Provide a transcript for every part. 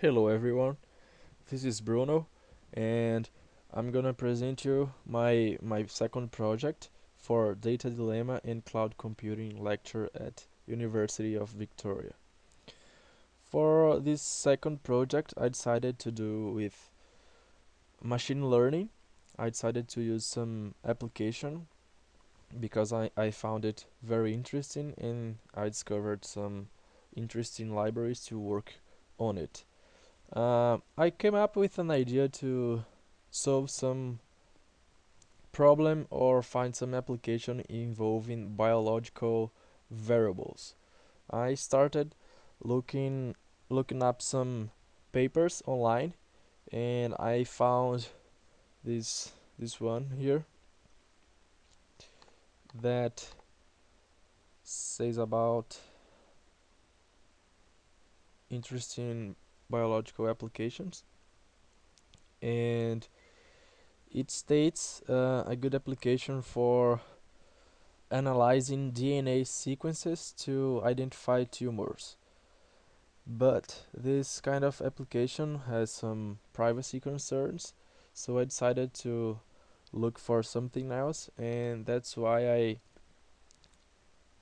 Hello everyone, this is Bruno and I'm gonna present you my my second project for Data Dilemma and Cloud Computing lecture at University of Victoria. For this second project I decided to do with machine learning. I decided to use some application because I, I found it very interesting and I discovered some interesting libraries to work on it. Uh, I came up with an idea to solve some problem or find some application involving biological variables. I started looking looking up some papers online and I found this this one here that says about interesting biological applications. And it states uh, a good application for analyzing DNA sequences to identify tumors. But this kind of application has some privacy concerns so I decided to look for something else and that's why I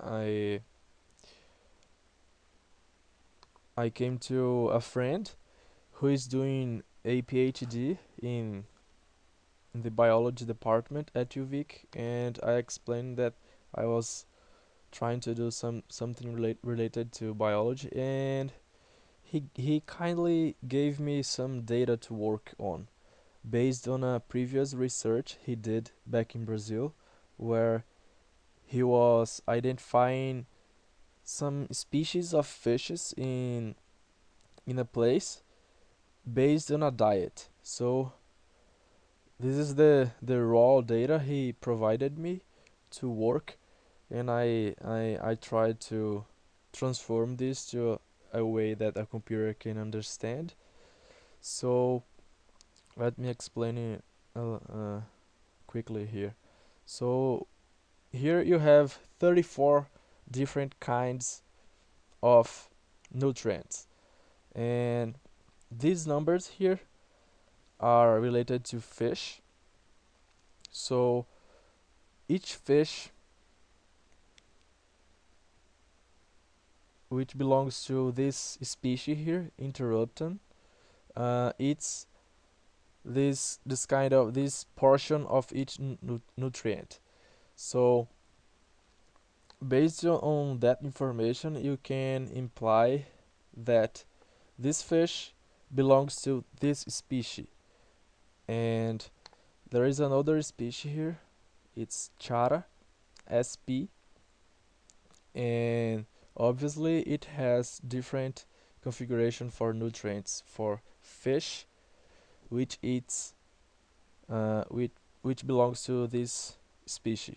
I I came to a friend who is doing a PhD in the biology department at UVic and I explained that I was trying to do some something relate, related to biology and he he kindly gave me some data to work on. Based on a previous research he did back in Brazil where he was identifying some species of fishes in in a place based on a diet. So this is the the raw data he provided me to work and I I, I tried to transform this to a, a way that a computer can understand. So let me explain it uh, uh, quickly here. So here you have 34 different kinds of nutrients. And these numbers here are related to fish. So each fish which belongs to this species here interruptum uh, it's this this kind of this portion of each nu nutrient. So based on that information you can imply that this fish belongs to this species. And there is another species here. It's chara sp and obviously it has different configuration for nutrients for fish which eats uh, which which belongs to this species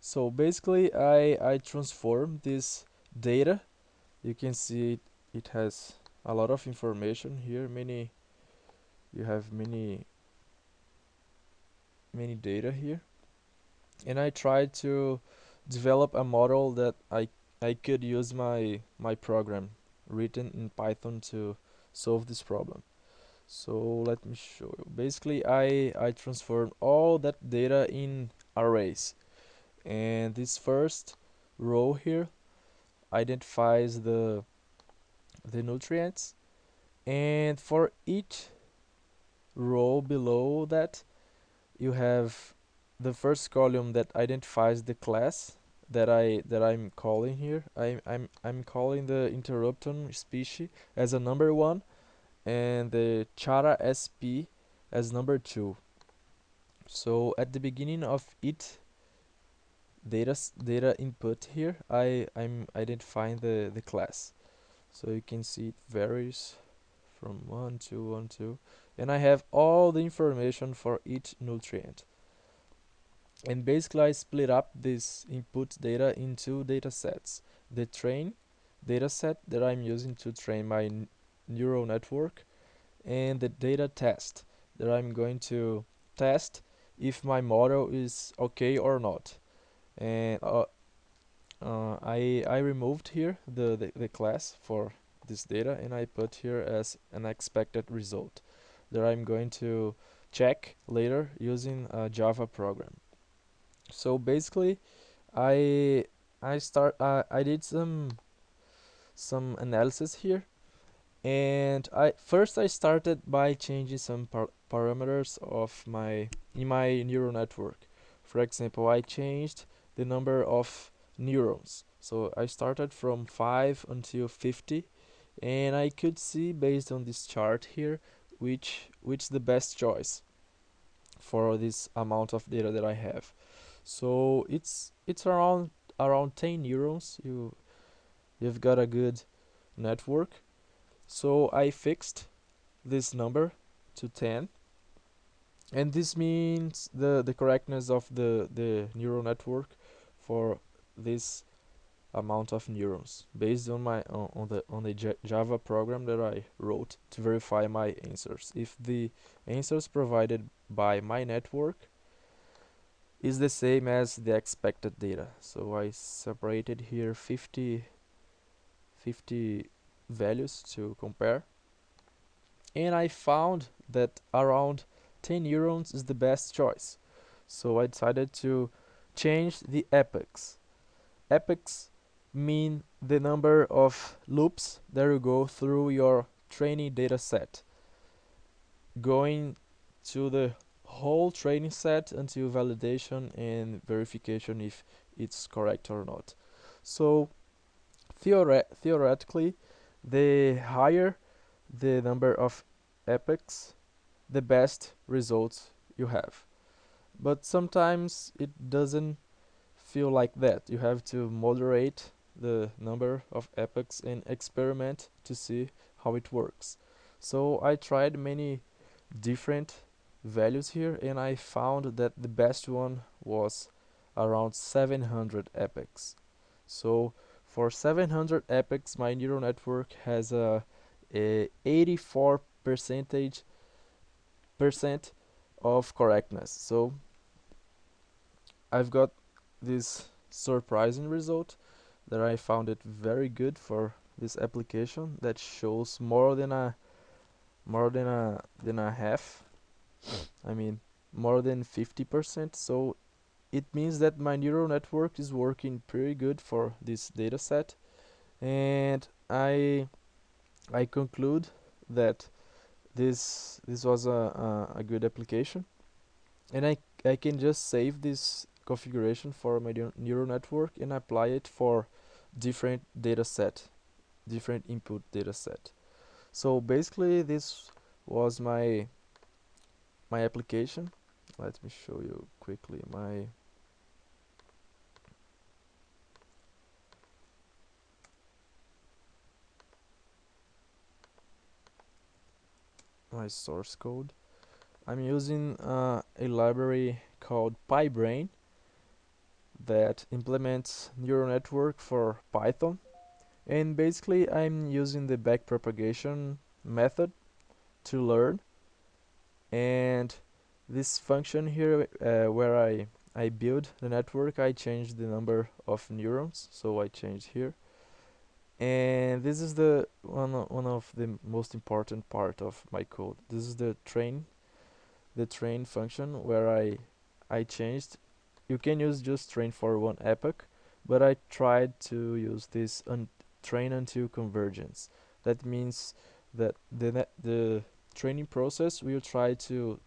so basically I I transform this data. You can see it, it has a lot of information here. Many you have many many data here. And I tried to develop a model that I I could use my my program written in Python to solve this problem. So let me show you. Basically I I transform all that data in arrays and this first row here identifies the the nutrients. And for each row below that you have the first column that identifies the class that I that I'm calling here. I'm I'm I'm calling the interruptum species as a number one and the chara sp as number two. So at the beginning of each data data input here I I'm identifying the the class. So you can see it varies from one to one to and I have all the information for each nutrient. And basically I split up this input data into data sets. The train dataset that I'm using to train my neural network and the data test that I'm going to test if my model is okay or not and uh, uh, I, I removed here the, the, the class for this data and I put here as an expected result that I'm going to check later using a Java program. So basically, I I start uh, I did some some analysis here and I first I started by changing some par parameters of my in my neural network. For example, I changed the number of neurons. So I started from 5 until 50 and I could see based on this chart here which which the best choice for this amount of data that I have. So it's it's around around 10 neurons. You you've got a good network. So I fixed this number to 10 and this means the the correctness of the the neural network for this amount of neurons based on my on, on the on the J Java program that I wrote to verify my answers. If the answers provided by my network is the same as the expected data. So I separated here 50 50 values to compare and I found that around 10 neurons is the best choice. So I decided to change the epochs. Epochs mean the number of loops that you go through your training data set. Going to the whole training set until validation and verification if it's correct or not. So theore theoretically the higher the number of epochs the best results you have but sometimes it doesn't feel like that you have to moderate the number of epochs and experiment to see how it works. So I tried many different values here and I found that the best one was around 700 epochs. So for 700 epochs my neural network has a, a 84 percentage percent of correctness. So I've got this surprising result that I found it very good for this application that shows more than a more than a than a half. I mean more than 50% so it means that my neural network is working pretty good for this data set and I I conclude that this this was a, a, a good application. And I, I can just save this configuration for my neural network and apply it for different data set different input data set so basically this was my my application. Let me show you quickly my my source code. I'm using uh, a library called PyBrain that implements neural network for Python. And basically I'm using the backpropagation method to learn. And this function here uh, where I I build the network I change the number of neurons. So I change here. And this is the one one of the most important part of my code. This is the train the train function where I I changed you can use just train for one epoch but I tried to use this un train until convergence. That means that the the training process will try to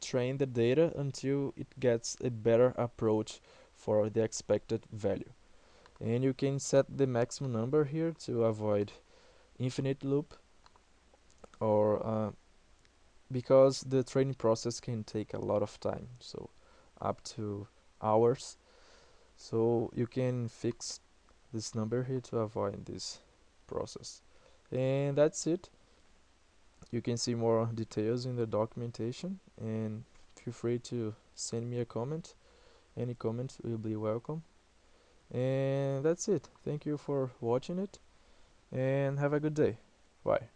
train the data until it gets a better approach for the expected value. And you can set the maximum number here to avoid infinite loop or uh, because the training process can take a lot of time so up to hours. So you can fix this number here to avoid this process. And that's it. You can see more details in the documentation. And feel free to send me a comment. Any comment will be welcome. And that's it. Thank you for watching it. And have a good day. Bye